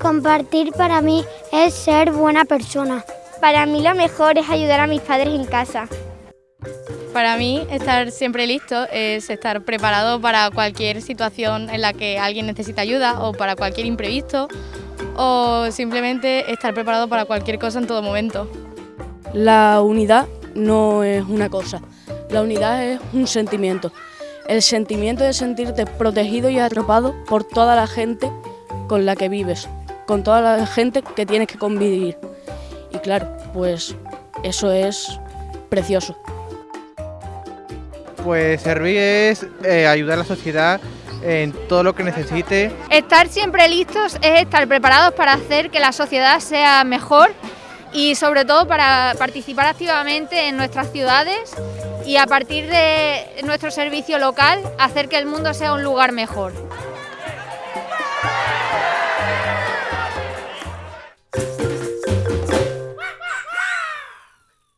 Compartir para mí es ser buena persona. Para mí lo mejor es ayudar a mis padres en casa. Para mí estar siempre listo es estar preparado para cualquier situación en la que alguien necesita ayuda o para cualquier imprevisto o simplemente estar preparado para cualquier cosa en todo momento. La unidad no es una cosa, la unidad es un sentimiento. El sentimiento de sentirte protegido y atropado por toda la gente con la que vives, con toda la gente que tienes que convivir. Y claro, pues eso es precioso. Pues servir es eh, ayudar a la sociedad en todo lo que necesite. Estar siempre listos es estar preparados para hacer que la sociedad sea mejor y sobre todo para participar activamente en nuestras ciudades y a partir de nuestro servicio local hacer que el mundo sea un lugar mejor.